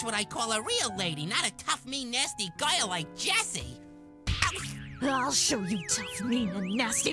That's what I call a real lady, not a tough, mean, nasty girl like Jessie. I'll show you tough, mean, and nasty.